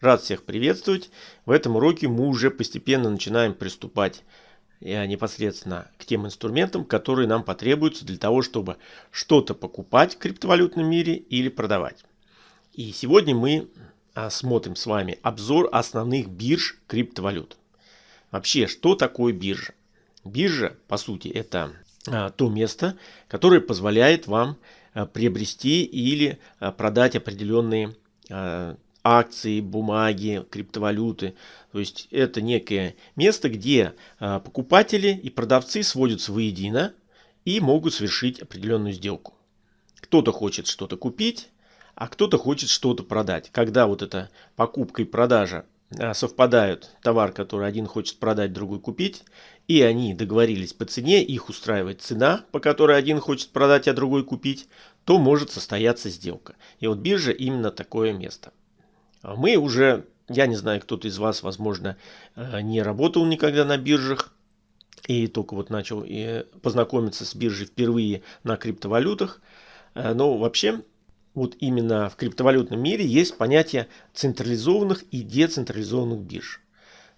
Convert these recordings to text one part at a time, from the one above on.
Рад всех приветствовать. В этом уроке мы уже постепенно начинаем приступать э, непосредственно к тем инструментам, которые нам потребуются для того, чтобы что-то покупать в криптовалютном мире или продавать. И сегодня мы а, смотрим с вами обзор основных бирж криптовалют. Вообще, что такое биржа? Биржа, по сути, это а, то место, которое позволяет вам приобрести или продать определенные акции, бумаги, криптовалюты. То есть это некое место, где покупатели и продавцы сводятся воедино и могут совершить определенную сделку. Кто-то хочет что-то купить, а кто-то хочет что-то продать. Когда вот эта покупка и продажа а, совпадают товар, который один хочет продать, другой купить, и они договорились по цене, их устраивает цена, по которой один хочет продать, а другой купить, то может состояться сделка. И вот биржа именно такое место. А мы уже, я не знаю, кто-то из вас, возможно, э, не работал никогда на биржах, и только вот начал э, познакомиться с биржей впервые на криптовалютах. Э, но вообще вот именно в криптовалютном мире есть понятие централизованных и децентрализованных бирж.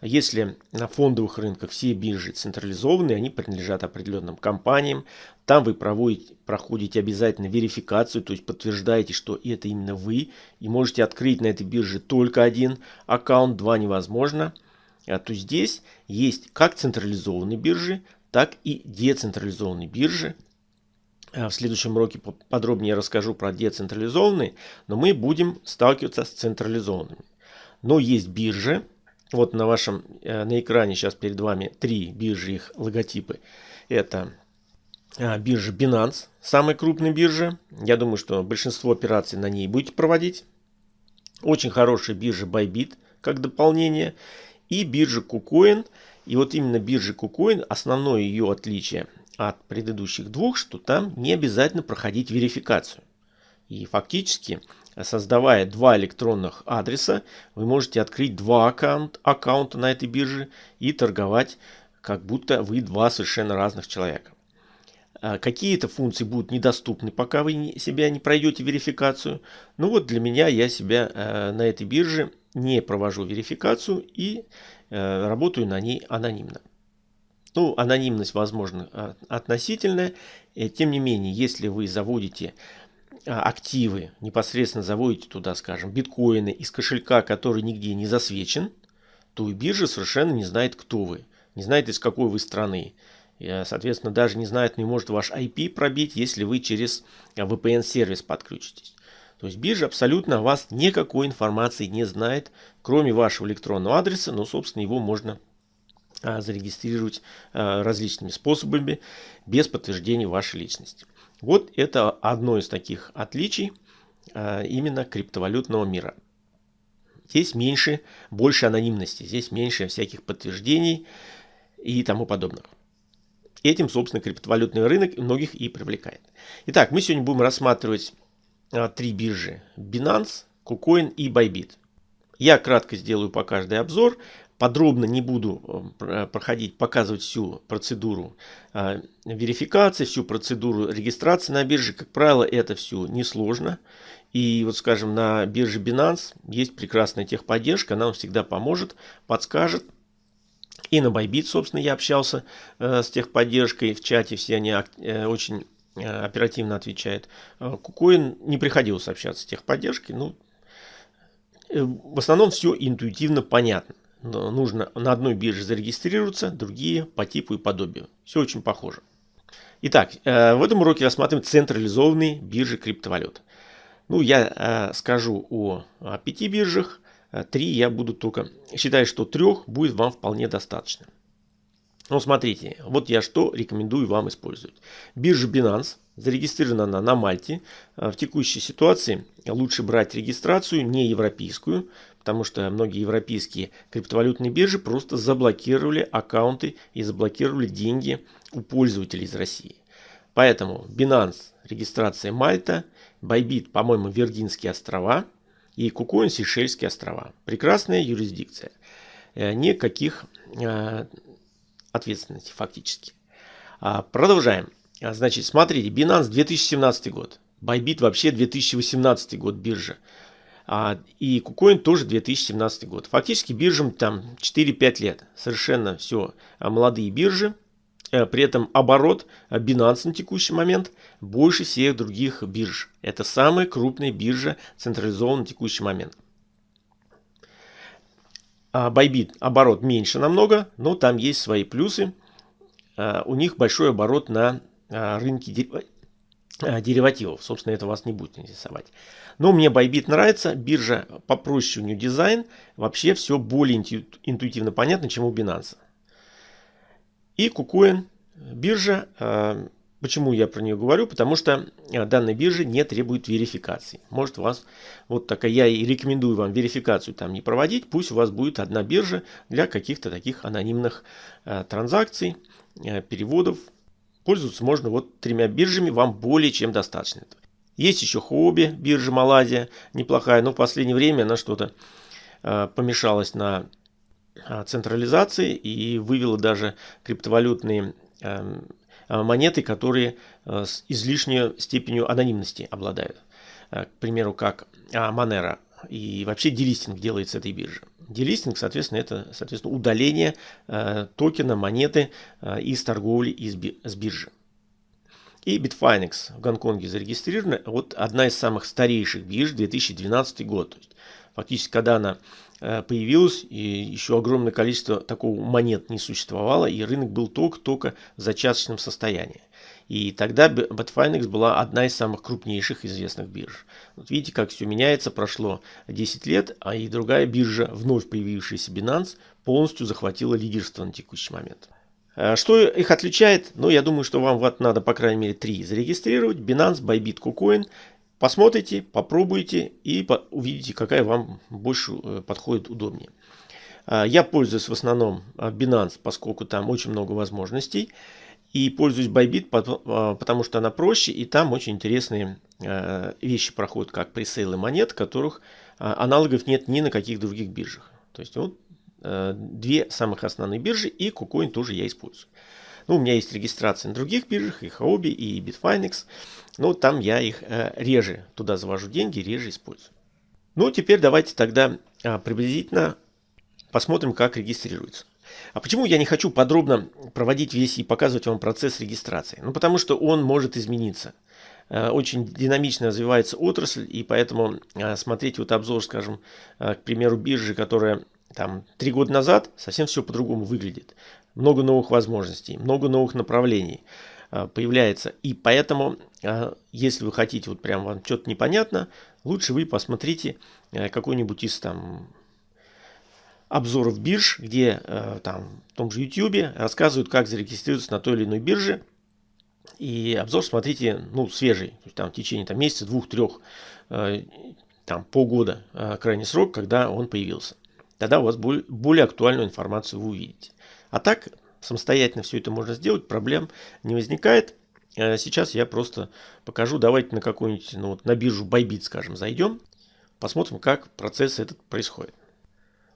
Если на фондовых рынках все биржи централизованные, они принадлежат определенным компаниям, там вы проводите, проходите обязательно верификацию, то есть подтверждаете, что это именно вы, и можете открыть на этой бирже только один аккаунт, два невозможно. А то здесь есть как централизованные биржи, так и децентрализованные биржи, Э, в следующем уроке подробнее расскажу про децентрализованные, но мы будем сталкиваться с централизованными. Но есть биржи. Вот на вашем э, на экране сейчас перед вами три биржи, их логотипы. Это э, биржа Binance, самая крупная биржа. Я думаю, что большинство операций на ней будете проводить. Очень хорошая биржа Bybit как дополнение. И биржа KuCoin. И вот именно биржа KuCoin, основное ее отличие – от предыдущих двух, что там не обязательно проходить верификацию. И фактически, создавая два электронных адреса, вы можете открыть два аккаунт, аккаунта на этой бирже и торговать, как будто вы два совершенно разных человека. А какие-то функции будут недоступны, пока вы себя не пройдете верификацию. Ну вот для меня я себя э, на этой бирже не провожу верификацию и э, работаю на ней анонимно. Ну, анонимность, возможно, а, относительная. Э, тем не менее, если вы заводите активы, непосредственно заводите туда, скажем, биткоины из кошелька, который нигде не засвечен, то и биржа совершенно не знает, кто вы, не знает, из какой вы страны. И, соответственно, даже не знает, не может ваш IP пробить, если вы через а, VPN-сервис подключитесь. То есть биржа абсолютно о вас никакой информации не знает, кроме вашего электронного адреса, но, собственно, его можно а, зарегистрировать а, различными способами без подтверждения вашей личности. Вот это одно из таких отличий а, именно криптовалютного мира. Здесь меньше, больше анонимности, здесь меньше всяких подтверждений и тому подобных. Этим, собственно, криптовалютный рынок многих и привлекает. Итак, мы сегодня будем рассматривать три биржи. Binance, KuCoin и Bybit. Я кратко сделаю по каждой обзор, подробно не буду э, проходить, показывать всю процедуру э, верификации, всю процедуру регистрации на бирже. Как правило, это все несложно. И вот, скажем, на бирже Binance есть прекрасная техподдержка, она вам всегда поможет, подскажет. И на Bybit, собственно, я общался э, с техподдержкой в чате, все они очень оперативно отвечают. Кукоин не приходилось общаться с техподдержкой, ну, в основном все интуитивно понятно нужно на одной бирже зарегистрироваться, другие по типу и подобию. Все очень похоже. Итак, э, в этом уроке рассматриваем централизованные биржи криптовалют. Ну, я э, скажу о, о пяти биржах, э, три я буду только... Считаю, что трех будет вам вполне достаточно. Ну, смотрите, вот я что рекомендую вам использовать. Биржа Binance зарегистрирована она на Мальте. В текущей ситуации лучше брать регистрацию не европейскую, потому что многие европейские криптовалютные биржи просто заблокировали аккаунты и заблокировали деньги у пользователей из России. Поэтому Binance регистрация Мальта, Bybit, по-моему, Виргинские острова и KuCoin Сейшельские острова. Прекрасная юрисдикция. Э, никаких э, ответственности фактически. А, продолжаем. А, значит, смотрите, Binance 2017 год. Bybit вообще 2018 год биржа. А, и KuCoin тоже 2017 год. Фактически биржам там 4-5 лет. Совершенно все а, молодые биржи. Э, при этом оборот Binance на текущий момент больше всех других бирж. Это самая крупная биржа централизованная на текущий момент. Bybit оборот меньше намного, но там есть свои плюсы. У них большой оборот на рынке деривативов. Собственно, это вас не будет интересовать. Но мне Bybit нравится. Биржа попроще у нее дизайн. Вообще все более интуитивно понятно, чем у Binance. И KuCoin биржа. Почему я про нее говорю? Потому что э, данная биржа не требует верификации. Может у вас вот такая, я и рекомендую вам верификацию там не проводить. Пусть у вас будет одна биржа для каких-то таких анонимных э, транзакций, э, переводов. Пользоваться можно вот тремя биржами, вам более чем достаточно. Есть еще хобби, биржа Малайзия, неплохая, но в последнее время она что-то э, помешалась на э, централизации и вывела даже криптовалютные э, Э, монеты, которые э, с излишней степенью анонимности обладают. Э, к примеру, как Monero. И вообще делистинг делается этой биржи. Делистинг, соответственно, это соответственно, удаление токена, монеты из торговли из, с биржи. И Bitfinex в Гонконге зарегистрирована. Вот одна из самых старейших бирж, 2012 год. Фактически, когда она Э, появилось, и еще огромное количество такого монет не существовало, и рынок был только-только в зачаточном состоянии. И тогда Bitfinex была одна из самых крупнейших известных бирж. Вот видите, как все меняется, прошло 10 лет, а и другая биржа, вновь появившаяся Binance, полностью захватила лидерство на текущий момент. Э, что их отличает? Ну, я думаю, что вам вот надо, по крайней мере, три зарегистрировать. Binance, Bybit, KuCoin. Посмотрите, попробуйте и увидите, какая вам больше э, подходит удобнее. А, я пользуюсь в основном а, Binance, поскольку там очень много возможностей. И пользуюсь Bybit, а, потому что она проще, и там очень интересные вещи проходят, как пресейлы монет, которых аналогов нет ни на каких других биржах. То есть вот две самых основные биржи, и KuCoin тоже я использую. Ну, у меня есть регистрация на других биржах, и Huobi, и Bitfinex. Но там я их э, реже туда завожу деньги, реже использую. Ну, теперь давайте тогда а, приблизительно посмотрим, как регистрируется. А почему я не хочу подробно проводить весь и показывать вам процесс регистрации? Ну, потому что он может измениться. Э, очень динамично развивается отрасль, и поэтому э, смотреть вот обзор, скажем, к примеру, биржи, которая там три года назад, совсем все по-другому выглядит много новых возможностей, много новых направлений а, появляется. И поэтому, а, если вы хотите, вот прям вам что-то непонятно, лучше вы посмотрите э, какой-нибудь из там обзоров бирж, где там в том же YouTube рассказывают, как зарегистрироваться на той или иной бирже. И обзор смотрите, ну, свежий, то есть там в течение там, месяца, двух, трех, там полгода крайний срок, когда он появился. Тогда у вас более актуальную информацию вы увидите. А так, самостоятельно все это можно сделать, проблем не возникает. Э, сейчас я просто покажу, давайте на какую-нибудь, ну вот на биржу Bybit, скажем, зайдем, посмотрим, как процесс этот происходит.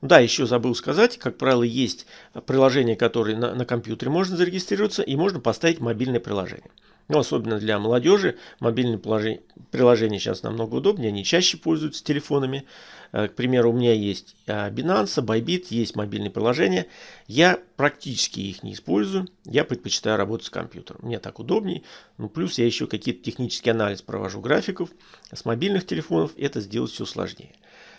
Да, еще забыл сказать, как правило, есть приложения, которые на, на компьютере можно зарегистрироваться, и можно поставить мобильное приложение. Ну, особенно для молодежи, мобильные приложения сейчас намного удобнее, они чаще пользуются телефонами. Э, к примеру, у меня есть э, Binance, Bybit, есть мобильные приложения. Я практически их не использую, я предпочитаю работать с компьютером. Мне так удобнее. Ну, плюс я еще какие-то технический анализ провожу графиков. С мобильных телефонов это сделать все сложнее.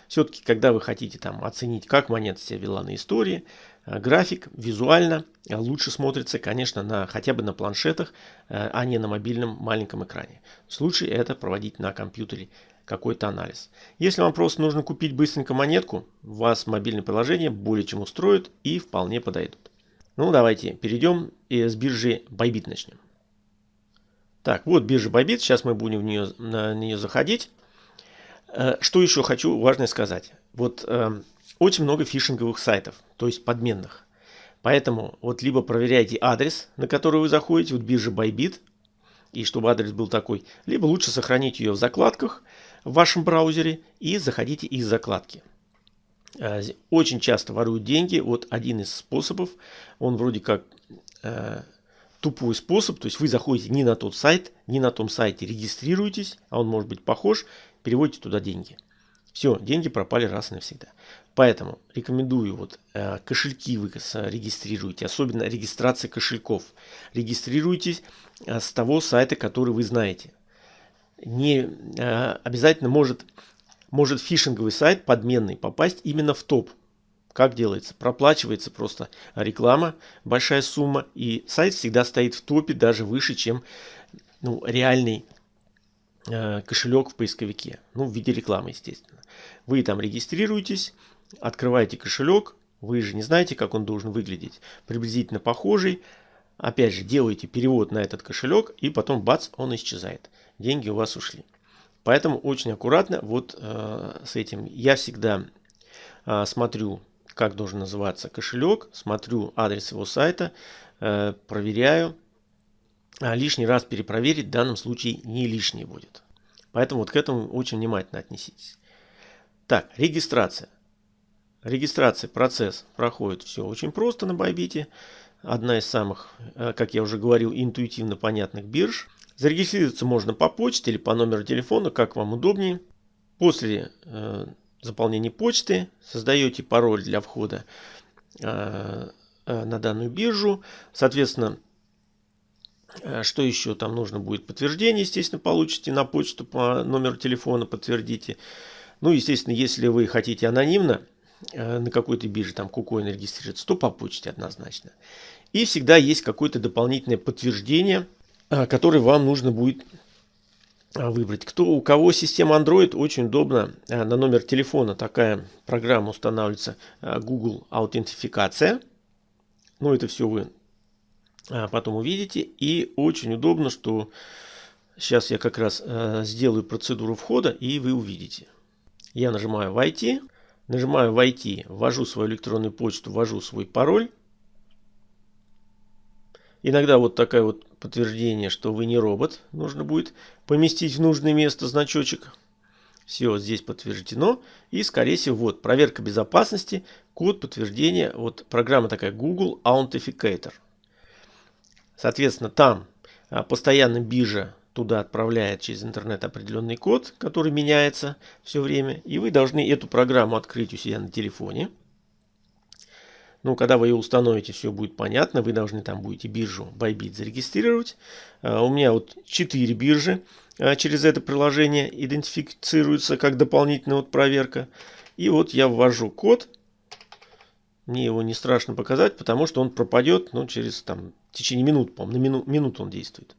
Все-таки, когда вы хотите там оценить, как монета себя вела на истории, график визуально э, лучше смотрится, конечно, на, хотя бы на планшетах, э, а не на мобильном маленьком экране. Лучше это проводить на компьютере какой-то анализ. Если вам просто нужно купить быстренько монетку, вас мобильное приложение более чем устроит и вполне подойдут. Ну, давайте перейдем и с биржи Bybit начнем. Так, вот биржа Bybit, сейчас мы будем в нее, на нее заходить. Э, что еще хочу важное сказать. Вот э, очень много фишинговых сайтов, то есть подменных. Поэтому вот либо проверяйте адрес, на который вы заходите, вот биржа Bybit, и чтобы адрес был такой, либо лучше сохранить ее в закладках в вашем браузере и заходите из закладки. Э, очень часто воруют деньги. Вот один из способов, он вроде как э, тупой способ, то есть вы заходите не на тот сайт, не на том сайте регистрируетесь, а он может быть похож, переводите туда деньги. Все, деньги пропали раз и навсегда. Поэтому рекомендую вот э, кошельки вы регистрируйте, особенно регистрация кошельков. Регистрируйтесь э, с того сайта, который вы знаете. Не э, обязательно может, может фишинговый сайт подменный попасть именно в топ. Как делается? Проплачивается просто реклама, большая сумма, и сайт всегда стоит в топе даже выше, чем ну, реальный э, кошелек в поисковике. Ну, в виде рекламы, естественно. Вы там регистрируетесь, открываете кошелек, вы же не знаете, как он должен выглядеть. Приблизительно похожий. Опять же, делаете перевод на этот кошелек, и потом бац, он исчезает. Деньги у вас ушли. Поэтому очень аккуратно вот э, с этим. Я всегда э, смотрю, как должен называться кошелек, смотрю адрес его сайта, э, проверяю. А лишний раз перепроверить в данном случае не лишний будет. Поэтому вот к этому очень внимательно отнеситесь. Так, регистрация. Регистрация, процесс проходит все очень просто на Байбите. Одна из самых, э, как я уже говорил, интуитивно понятных бирж. Зарегистрироваться можно по почте или по номеру телефона, как вам удобнее. После э, заполнения почты создаете пароль для входа э, э, на данную биржу. Соответственно, э, что еще там нужно будет? Подтверждение, естественно, получите на почту по номеру телефона, подтвердите. Ну, естественно, если вы хотите анонимно, Э, на какой-то бирже, там KuCoin регистрироваться, то по почте однозначно. И всегда есть какое-то дополнительное подтверждение, э, которое вам нужно будет э, выбрать. Кто, у кого система Android, очень удобно. На номер телефона такая программа устанавливается Google аутентификация. Ну, это все вы потом увидите. И очень удобно, что сейчас я как раз сделаю процедуру входа, и вы увидите. Я нажимаю «Войти». Нажимаю «Войти», ввожу свою электронную почту, ввожу свой пароль. Иногда вот такое вот подтверждение, что вы не робот. Нужно будет поместить в нужное место значочек. Все здесь подтверждено. И, скорее всего, вот проверка безопасности, код подтверждения. Вот программа такая Google Authenticator. Соответственно, там а, постоянно биржа туда отправляет через интернет определенный код, который меняется все время. И вы должны эту программу открыть у себя на телефоне. Ну, когда вы ее установите, все будет понятно. Вы должны там будете биржу Bybit зарегистрировать. А, у меня вот 4 биржи а, через это приложение идентифицируются как дополнительная вот проверка. И вот я ввожу код. Мне его не страшно показать, потому что он пропадет ну, через там, в течение минут, по-моему, на мину, минуту он действует.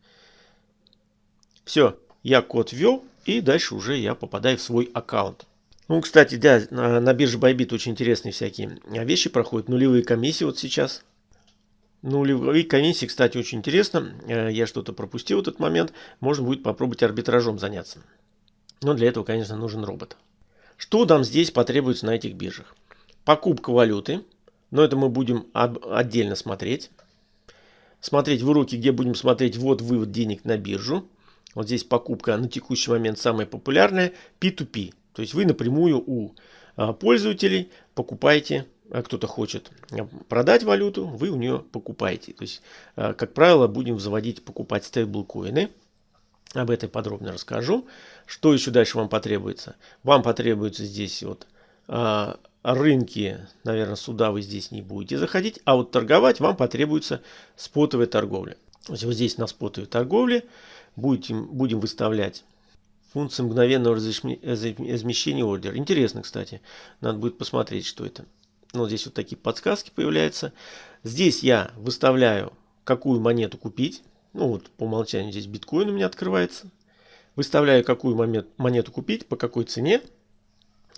Все, я код ввел, и дальше уже я попадаю в свой аккаунт. Ну, кстати, да, на, на бирже Bybit очень интересные всякие вещи проходят. Нулевые комиссии вот сейчас. Нулевые комиссии, кстати, очень интересно. Э, я что-то пропустил этот момент. Можно будет попробовать арбитражом заняться. Но для этого, конечно, нужен робот. Что нам здесь потребуется на этих биржах? Покупка валюты. Но это мы будем отдельно смотреть. Смотреть в уроке, где будем смотреть ввод-вывод денег на биржу. Вот здесь покупка на текущий момент самая популярная P2P. То есть вы напрямую у а, пользователей покупаете, а кто-то хочет а, продать валюту, вы у нее покупаете. То есть, как правило, будем заводить, покупать стейблкоины. Об этом подробно расскажу. Что еще дальше вам потребуется? Вам потребуется здесь вот рынки, наверное, сюда вы здесь не будете заходить, а вот торговать вам потребуется спотовая торговля. То есть вот здесь на спотовой торговле будем, будем выставлять функцию мгновенного размещения ордера. Интересно, кстати. Надо будет посмотреть, что это. Ну, здесь вот такие подсказки появляются. Здесь я выставляю, какую монету купить. Ну, вот по умолчанию здесь биткоин у меня открывается. Выставляю, какую монету купить, по какой цене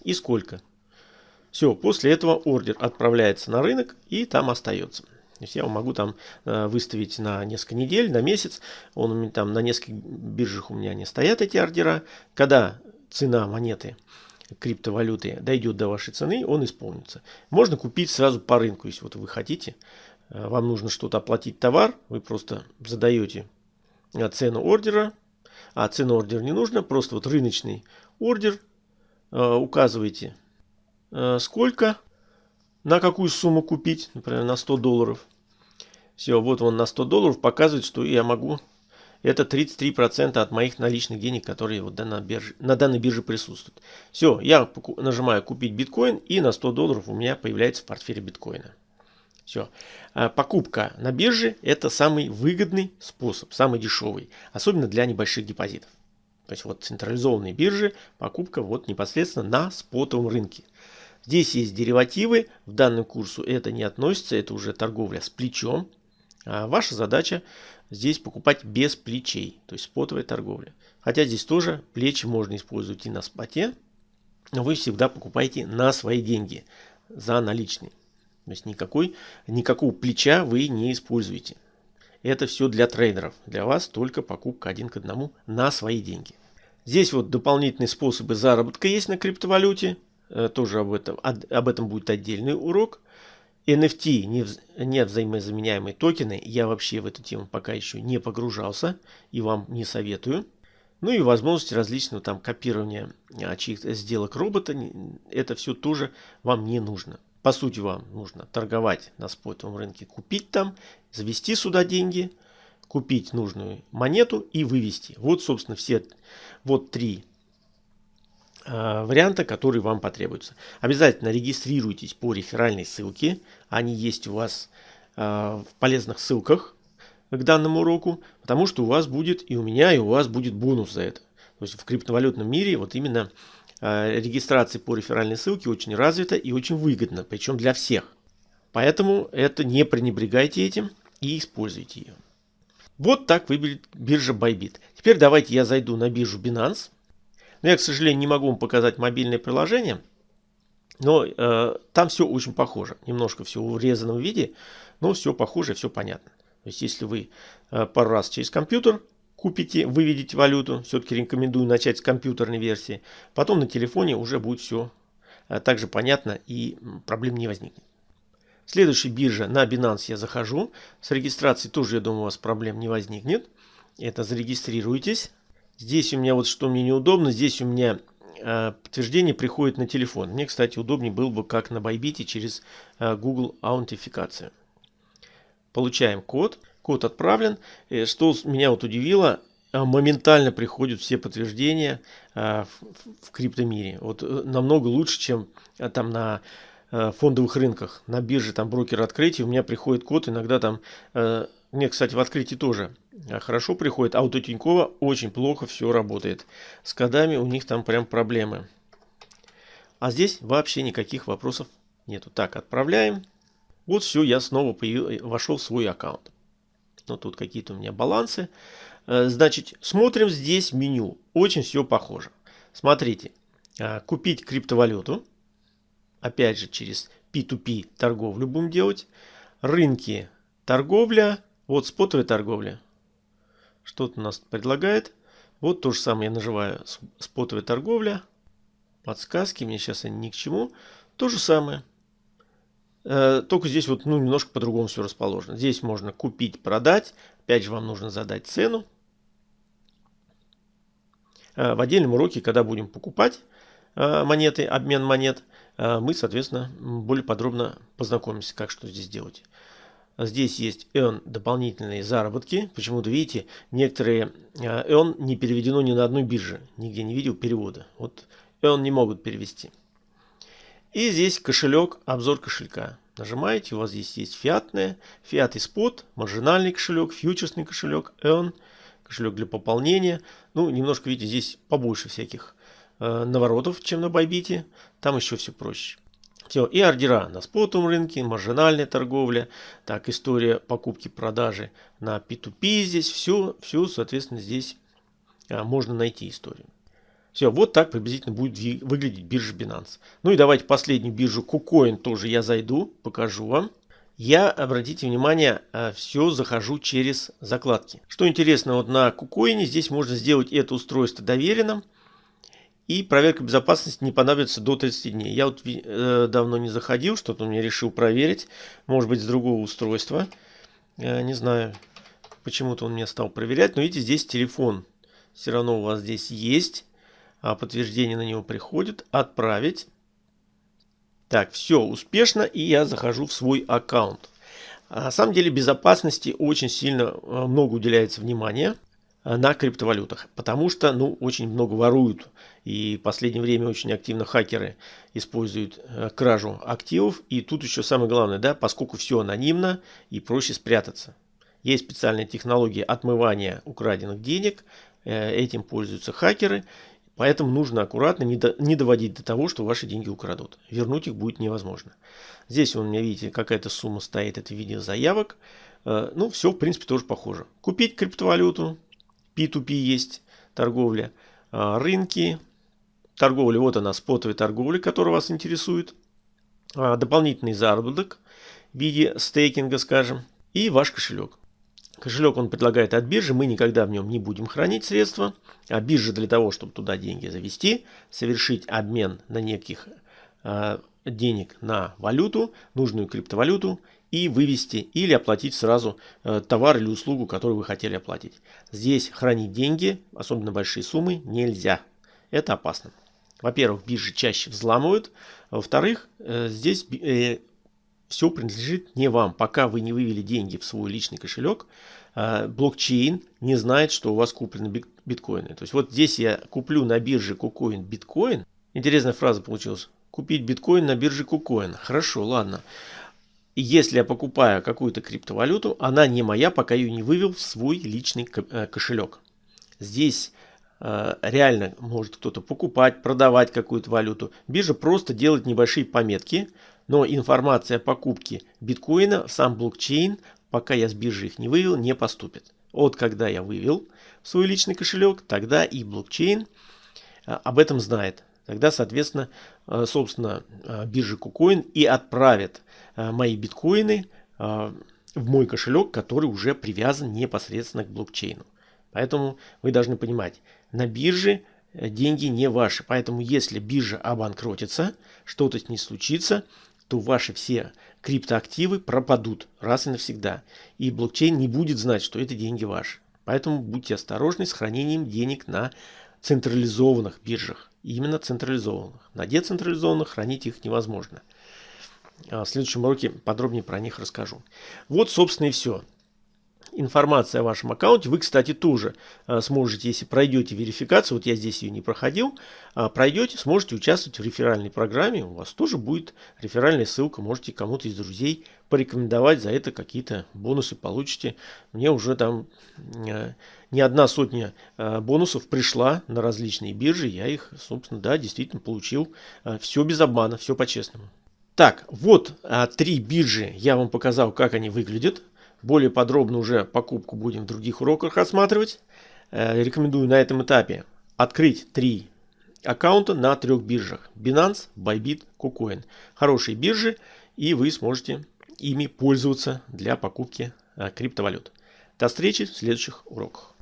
и сколько. Все, после этого ордер отправляется на рынок и там остается. Я могу там э, выставить на несколько недель, на месяц. Он у меня там на нескольких биржах у меня не стоят эти ордера. Когда цена монеты криптовалюты дойдет до вашей цены, он исполнится. Можно купить сразу по рынку, если вот вы хотите. Э, вам нужно что-то оплатить товар, вы просто задаете э, цену ордера, а цену ордера не нужно, просто вот рыночный ордер указываете сколько на какую сумму купить, например, на 100 долларов. Все, вот он на 100 долларов показывает, что я могу Это 33% от моих наличных денег, которые вот на, бирже, на данной бирже присутствуют. Все, я нажимаю купить биткоин и на 100 долларов у меня появляется в портфеле биткоина. Все. А покупка на бирже это самый выгодный способ, самый дешевый, особенно для небольших депозитов. То есть вот централизованные биржи, покупка вот непосредственно на спотовом рынке. Здесь есть деривативы, в данном курсу это не относится, это уже торговля с плечом. А ваша задача здесь покупать без плечей, то есть спотовая торговля. Хотя здесь тоже плечи можно использовать и на споте, но вы всегда покупаете на свои деньги, за наличные. То есть никакой, никакого плеча вы не используете. Это все для трейдеров. Для вас только покупка один к одному на свои деньги. Здесь вот дополнительные способы заработка есть на криптовалюте. Э, тоже об этом, об этом будет отдельный урок. NFT, не, не взаимозаменяемые токены, я вообще в эту тему пока еще не погружался и вам не советую. Ну и возможности различного там копирования а, чьих-то сделок робота, это все тоже вам не нужно. По сути вам нужно торговать на спотовом рынке, купить там, завести сюда деньги, купить нужную монету и вывести. Вот собственно все вот три варианта, которые вам потребуются. Обязательно регистрируйтесь по реферальной ссылке. Они есть у вас э, в полезных ссылках к данному уроку, потому что у вас будет и у меня, и у вас будет бонус за это. То есть в криптовалютном мире вот именно Э, регистрация по реферальной ссылке очень развита и очень выгодна, причем для всех. Поэтому это не пренебрегайте этим и используйте ее. Вот так выглядит биржа Bybit. Теперь давайте я зайду на биржу Binance. Но я, к сожалению, не могу вам показать мобильное приложение. Но э, там все очень похоже. Немножко все в урезанном виде, но все похоже, все понятно. То есть, если вы э, пару раз через компьютер купите, выведете валюту, все-таки рекомендую начать с компьютерной версии. Потом на телефоне уже будет все э, также понятно и проблем не возникнет. Следующая биржа на Binance я захожу. С регистрацией тоже, я думаю, у вас проблем не возникнет. Это зарегистрируйтесь. Здесь у меня вот что мне неудобно. Здесь у меня э, подтверждение приходит на телефон. Мне, кстати, удобнее было бы как на Bybit через э, Google аутентификацию. Получаем код. Код отправлен. Э, что меня вот удивило, моментально приходят все подтверждения в криптомире. Вот намного лучше, чем там на фондовых рынках, на бирже, там брокер открытия, у меня приходит код, иногда там, мне, кстати, в открытии тоже хорошо приходит, а у Тинькова очень плохо все работает. С кодами у них там прям проблемы. А здесь вообще никаких вопросов нету. Так, отправляем. Вот все, я снова вошел в свой аккаунт но тут какие-то у меня балансы. Э, значит, смотрим здесь меню. Очень все похоже. Смотрите, э, купить криптовалюту. Опять же, через P2P торговлю будем делать. Рынки, торговля. Вот спотовая торговля. Что-то нас предлагает. Вот то же самое я нажимаю спотовая торговля. Подсказки, мне сейчас они ни к чему. То же самое. Э, только здесь вот ну, немножко по-другому все расположено. Здесь можно купить, продать. Опять же, вам нужно задать цену. Э, в отдельном уроке, когда будем покупать э, монеты, обмен монет, мы, соответственно, более подробно познакомимся, как что здесь делать. Здесь есть earn дополнительные заработки. Почему-то, видите, некоторые earn не переведено ни на одной бирже. Нигде не видел перевода. Вот earn не могут перевести. И здесь кошелек, обзор кошелька. Нажимаете, у вас здесь есть фиатная, фиат и спот, маржинальный кошелек, фьючерсный кошелек, earn, кошелек для пополнения. Ну, немножко, видите, здесь побольше всяких э, наворотов, чем на Байбите. Там еще все проще. Все, и ордера на спотовом рынке, маржинальная торговля, так, история покупки-продажи на P2P здесь, все, все, соответственно, здесь а, можно найти историю. Все, вот так приблизительно будет выглядеть биржа Binance. Ну и давайте последнюю биржу KuCoin тоже я зайду, покажу вам. Я, обратите внимание, э, все захожу через закладки. Что интересно, вот на KuCoin здесь можно сделать это устройство доверенным. И проверка безопасности не понадобится до 30 дней. Я вот э, давно не заходил, что-то мне решил проверить. Может быть с другого устройства. Э, не знаю, почему-то он меня стал проверять. Но видите, здесь телефон все равно у вас здесь есть. А подтверждение на него приходит. Отправить. Так, все успешно, и я захожу в свой аккаунт. А на самом деле безопасности очень сильно э, много уделяется внимания. на криптовалютах, потому что ну, очень много воруют. И в последнее время очень активно хакеры используют кражу активов. И тут еще самое главное, да, поскольку все анонимно и проще спрятаться. Есть специальные технологии отмывания украденных денег. Этим пользуются хакеры. Поэтому нужно аккуратно не, до, не доводить до того, что ваши деньги украдут. Вернуть их будет невозможно. Здесь у меня, видите, какая-то сумма стоит, это в виде заявок. Э, ну, все, в принципе, тоже похоже. Купить криптовалюту, P2P есть торговля, э, рынки, торговля, вот она, спотовая торговля, которая вас интересует, э, дополнительный заработок в виде стейкинга, скажем, и ваш кошелек. Кошелек он предлагает от биржи, мы никогда в нем не будем хранить средства. А биржа для того, чтобы туда деньги завести, совершить обмен на неких э, денег на валюту, нужную криптовалюту и вывести или оплатить сразу э, товар или услугу, которую вы хотели оплатить. Здесь хранить деньги, особенно большие суммы, нельзя. Это опасно. Во-первых, биржи чаще взламывают. Во-вторых, э, здесь э, все принадлежит не вам. Пока вы не вывели деньги в свой личный кошелек, а, блокчейн не знает, что у вас куплены биткоины. То есть вот здесь я куплю на бирже KuCoin биткоин. Интересная фраза получилась. Купить биткоин на бирже KuCoin. Хорошо, ладно. Если я покупаю какую-то криптовалюту, она не моя, пока ее не вывел в свой личный э, кошелек. Здесь реально может кто-то покупать, продавать какую-то валюту. Биржа просто делает небольшие пометки, но информация о покупке биткоина, сам блокчейн, пока я с биржи их не вывел, не поступит. Вот когда я вывел в свой личный кошелек, тогда и блокчейн а, об этом знает. Тогда, соответственно, а, собственно, биржа KuCoin и отправит мои биткоины в мой кошелек, который уже привязан непосредственно к блокчейну. Поэтому вы должны понимать, на бирже э, деньги не ваши. Поэтому если биржа обанкротится, что-то с ней случится, то ваши все криптоактивы пропадут раз и навсегда. И блокчейн не будет знать, что это деньги ваши. Поэтому будьте осторожны с хранением денег на централизованных биржах. Именно централизованных. На децентрализованных хранить их невозможно. А в следующем уроке подробнее про них расскажу. Вот, собственно, и все информация о вашем аккаунте. Вы, кстати, тоже э, сможете, если пройдете верификацию, вот я здесь ее не проходил, а, пройдете, сможете участвовать в реферальной программе. У вас тоже будет реферальная ссылка, можете кому-то из друзей порекомендовать, за это какие-то бонусы получите. Мне уже там э, не одна сотня э, бонусов пришла на различные биржи, я их, собственно, да, действительно получил. Все без обмана, все по-честному. Так, вот а, три биржи я вам показал, как они выглядят. Более подробно уже покупку будем в других уроках рассматривать. Э, рекомендую на этом этапе открыть три аккаунта на трех биржах. Binance, Bybit, KuCoin. Хорошие биржи и вы сможете ими пользоваться для покупки э, криптовалют. До встречи в следующих уроках.